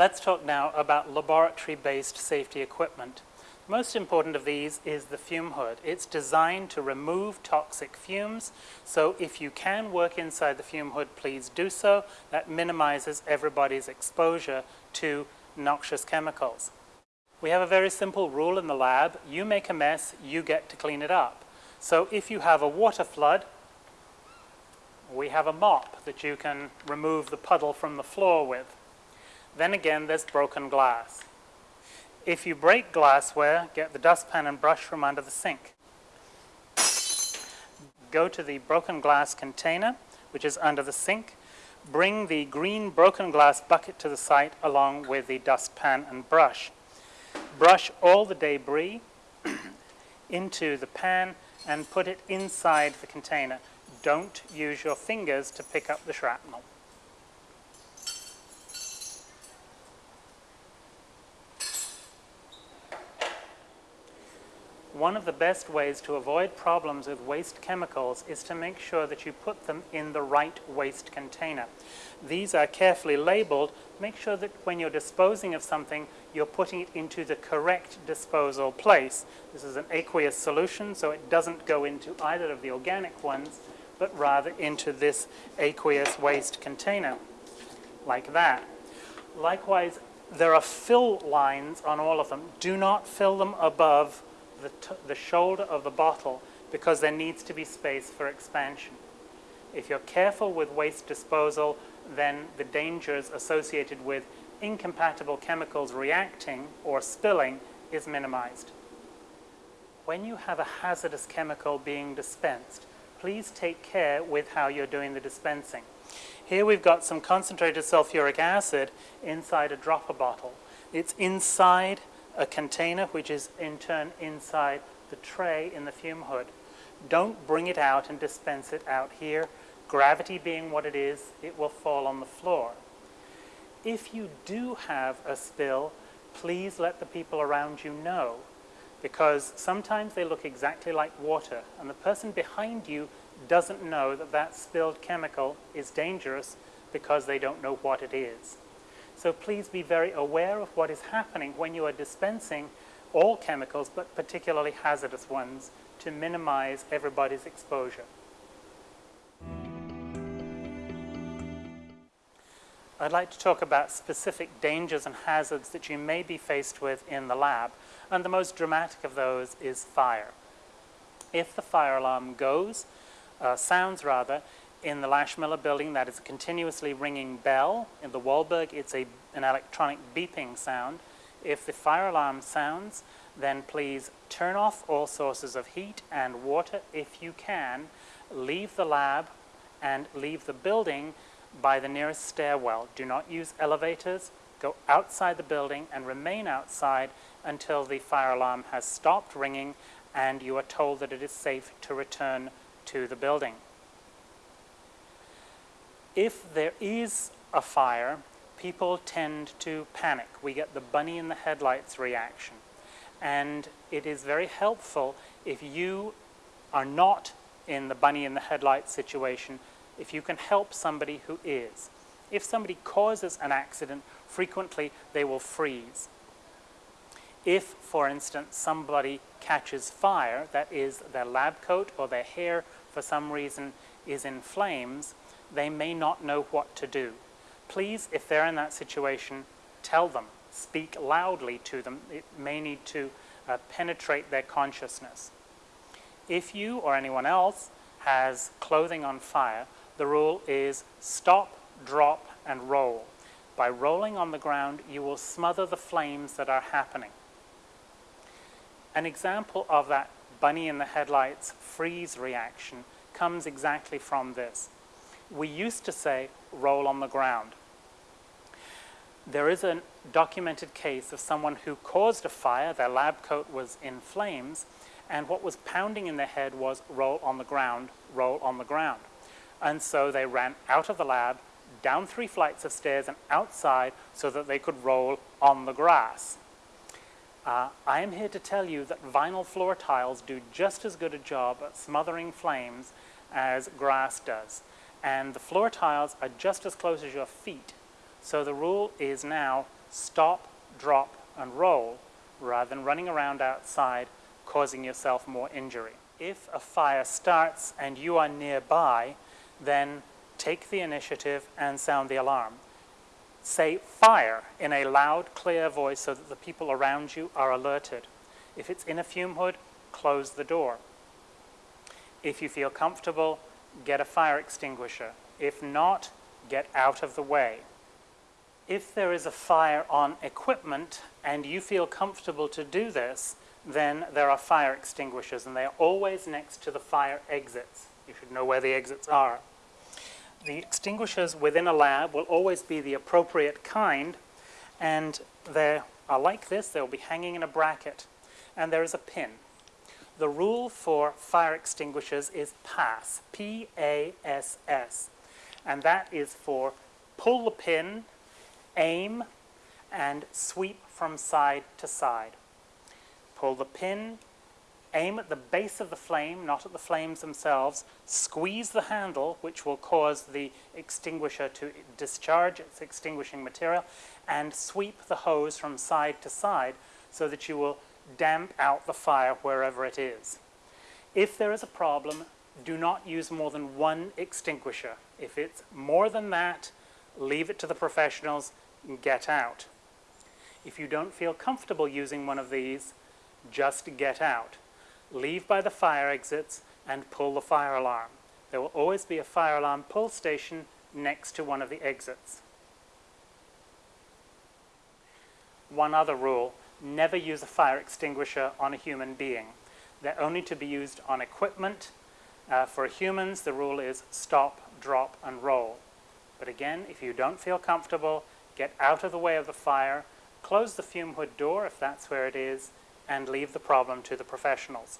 Let's talk now about laboratory-based safety equipment. Most important of these is the fume hood. It's designed to remove toxic fumes, so if you can work inside the fume hood, please do so. That minimizes everybody's exposure to noxious chemicals. We have a very simple rule in the lab. You make a mess, you get to clean it up. So if you have a water flood, we have a mop that you can remove the puddle from the floor with. Then again, there's broken glass. If you break glassware, get the dustpan and brush from under the sink. Go to the broken glass container, which is under the sink. Bring the green broken glass bucket to the site along with the dustpan and brush. Brush all the debris into the pan and put it inside the container. Don't use your fingers to pick up the shrapnel. One of the best ways to avoid problems with waste chemicals is to make sure that you put them in the right waste container. These are carefully labeled. Make sure that when you're disposing of something, you're putting it into the correct disposal place. This is an aqueous solution, so it doesn't go into either of the organic ones, but rather into this aqueous waste container, like that. Likewise, there are fill lines on all of them. Do not fill them above the, the shoulder of the bottle because there needs to be space for expansion. If you're careful with waste disposal, then the dangers associated with incompatible chemicals reacting or spilling is minimized. When you have a hazardous chemical being dispensed, please take care with how you're doing the dispensing. Here we've got some concentrated sulfuric acid inside a dropper bottle. It's inside a container which is in turn inside the tray in the fume hood. Don't bring it out and dispense it out here. Gravity being what it is, it will fall on the floor. If you do have a spill, please let the people around you know because sometimes they look exactly like water and the person behind you doesn't know that that spilled chemical is dangerous because they don't know what it is. So please be very aware of what is happening when you are dispensing all chemicals, but particularly hazardous ones, to minimize everybody's exposure. I'd like to talk about specific dangers and hazards that you may be faced with in the lab, and the most dramatic of those is fire. If the fire alarm goes, uh, sounds rather, in the Lash Miller building, that is a continuously ringing bell. In the Wallberg, it's a, an electronic beeping sound. If the fire alarm sounds, then please turn off all sources of heat and water if you can. Leave the lab and leave the building by the nearest stairwell. Do not use elevators. Go outside the building and remain outside until the fire alarm has stopped ringing and you are told that it is safe to return to the building if there is a fire, people tend to panic. We get the bunny in the headlights reaction. And it is very helpful if you are not in the bunny in the headlights situation, if you can help somebody who is. If somebody causes an accident, frequently they will freeze. If, for instance, somebody catches fire, that is their lab coat or their hair for some reason is in flames, they may not know what to do. Please, if they're in that situation, tell them, speak loudly to them. It may need to uh, penetrate their consciousness. If you or anyone else has clothing on fire, the rule is stop, drop, and roll. By rolling on the ground, you will smother the flames that are happening. An example of that bunny in the headlights freeze reaction comes exactly from this we used to say roll on the ground. There is a documented case of someone who caused a fire, their lab coat was in flames, and what was pounding in their head was roll on the ground, roll on the ground. And so they ran out of the lab, down three flights of stairs and outside so that they could roll on the grass. Uh, I am here to tell you that vinyl floor tiles do just as good a job at smothering flames as grass does and the floor tiles are just as close as your feet. So the rule is now stop, drop, and roll rather than running around outside causing yourself more injury. If a fire starts and you are nearby, then take the initiative and sound the alarm. Say fire in a loud, clear voice so that the people around you are alerted. If it's in a fume hood, close the door. If you feel comfortable, get a fire extinguisher. If not, get out of the way. If there is a fire on equipment and you feel comfortable to do this, then there are fire extinguishers and they are always next to the fire exits. You should know where the exits are. The extinguishers within a lab will always be the appropriate kind and they are like this, they'll be hanging in a bracket and there is a pin. The rule for fire extinguishers is PASS, P-A-S-S, and that is for pull the pin, aim, and sweep from side to side. Pull the pin, aim at the base of the flame, not at the flames themselves, squeeze the handle, which will cause the extinguisher to discharge its extinguishing material, and sweep the hose from side to side so that you will damp out the fire wherever it is. If there is a problem, do not use more than one extinguisher. If it's more than that, leave it to the professionals and get out. If you don't feel comfortable using one of these, just get out. Leave by the fire exits and pull the fire alarm. There will always be a fire alarm pull station next to one of the exits. One other rule, never use a fire extinguisher on a human being. They're only to be used on equipment. Uh, for humans, the rule is stop, drop, and roll. But again, if you don't feel comfortable, get out of the way of the fire, close the fume hood door if that's where it is, and leave the problem to the professionals.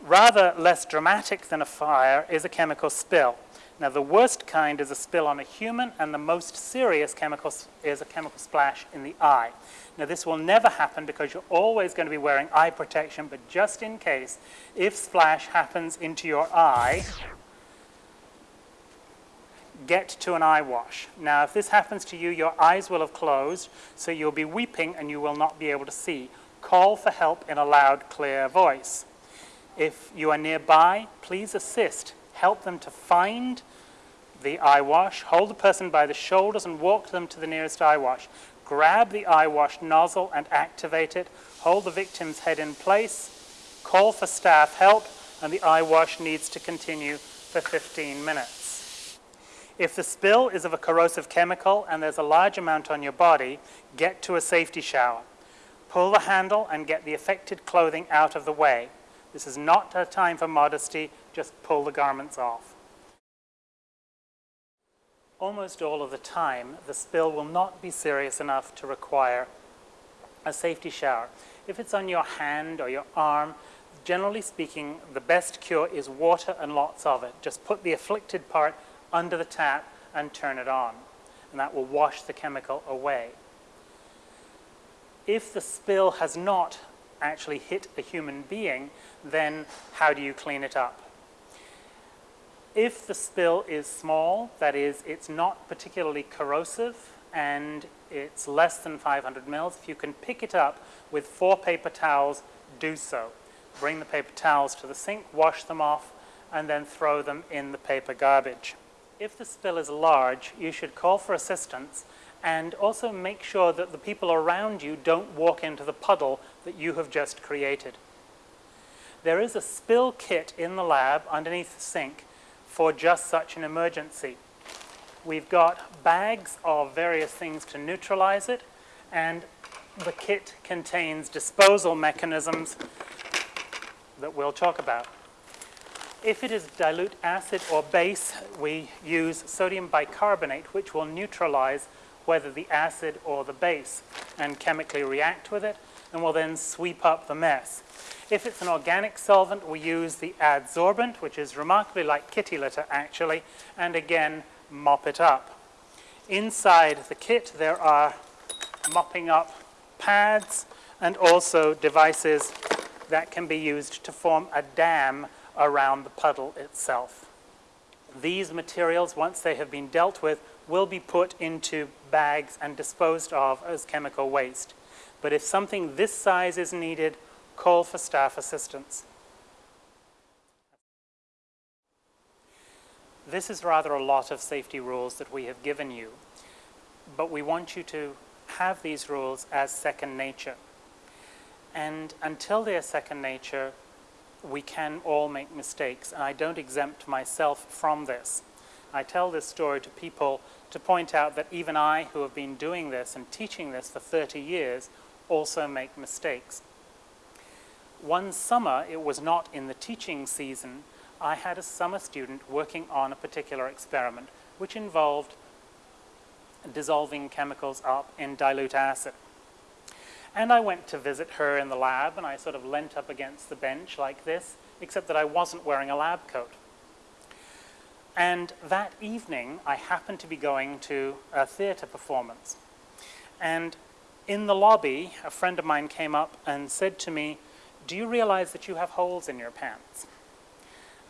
Rather less dramatic than a fire is a chemical spill. Now the worst kind is a spill on a human and the most serious chemical is a chemical splash in the eye. Now this will never happen because you're always going to be wearing eye protection, but just in case, if splash happens into your eye, get to an eye wash. Now if this happens to you, your eyes will have closed, so you'll be weeping and you will not be able to see. Call for help in a loud, clear voice. If you are nearby, please assist help them to find the eye wash, hold the person by the shoulders and walk them to the nearest eye wash. Grab the eye wash nozzle and activate it. Hold the victim's head in place. Call for staff help and the eye wash needs to continue for 15 minutes. If the spill is of a corrosive chemical and there's a large amount on your body, get to a safety shower. Pull the handle and get the affected clothing out of the way. This is not a time for modesty, just pull the garments off. Almost all of the time, the spill will not be serious enough to require a safety shower. If it's on your hand or your arm, generally speaking, the best cure is water and lots of it. Just put the afflicted part under the tap and turn it on, and that will wash the chemical away. If the spill has not actually hit a human being, then how do you clean it up? If the spill is small, that is, it's not particularly corrosive and it's less than 500 mils, if you can pick it up with four paper towels, do so. Bring the paper towels to the sink, wash them off, and then throw them in the paper garbage. If the spill is large, you should call for assistance and also make sure that the people around you don't walk into the puddle that you have just created. There is a spill kit in the lab underneath the sink for just such an emergency. We've got bags of various things to neutralize it, and the kit contains disposal mechanisms that we'll talk about. If it is dilute acid or base, we use sodium bicarbonate, which will neutralize whether the acid or the base and chemically react with it, and will then sweep up the mess. If it's an organic solvent, we use the adsorbent, which is remarkably like kitty litter actually, and again, mop it up. Inside the kit, there are mopping up pads and also devices that can be used to form a dam around the puddle itself. These materials, once they have been dealt with, will be put into bags and disposed of as chemical waste. But if something this size is needed, call for staff assistance. This is rather a lot of safety rules that we have given you, but we want you to have these rules as second nature. And until they are second nature, we can all make mistakes, and I don't exempt myself from this. I tell this story to people to point out that even I, who have been doing this and teaching this for 30 years, also make mistakes. One summer, it was not in the teaching season, I had a summer student working on a particular experiment, which involved dissolving chemicals up in dilute acid. And I went to visit her in the lab, and I sort of leant up against the bench like this, except that I wasn't wearing a lab coat. And that evening, I happened to be going to a theater performance. And in the lobby, a friend of mine came up and said to me, do you realize that you have holes in your pants?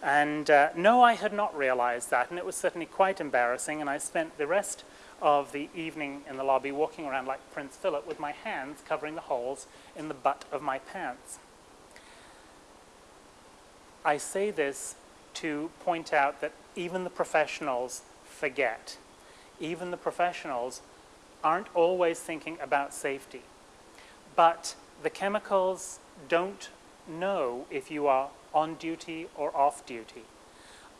And uh, no, I had not realized that, and it was certainly quite embarrassing, and I spent the rest of the evening in the lobby walking around like Prince Philip with my hands covering the holes in the butt of my pants. I say this to point out that even the professionals forget. Even the professionals aren't always thinking about safety. But the chemicals don't know if you are on duty or off duty.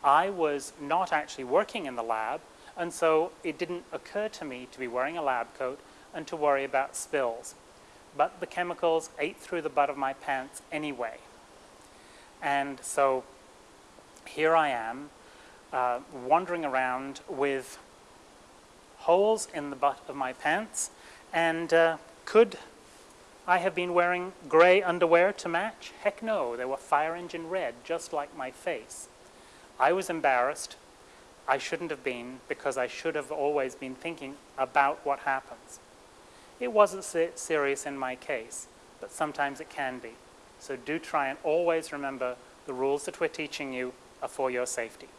I was not actually working in the lab, and so it didn't occur to me to be wearing a lab coat and to worry about spills. But the chemicals ate through the butt of my pants anyway. And so here I am, uh, wandering around with holes in the butt of my pants, and uh, could I have been wearing gray underwear to match? Heck no, they were fire engine red, just like my face. I was embarrassed. I shouldn't have been because I should have always been thinking about what happens. It wasn't serious in my case, but sometimes it can be. So do try and always remember the rules that we're teaching you are for your safety.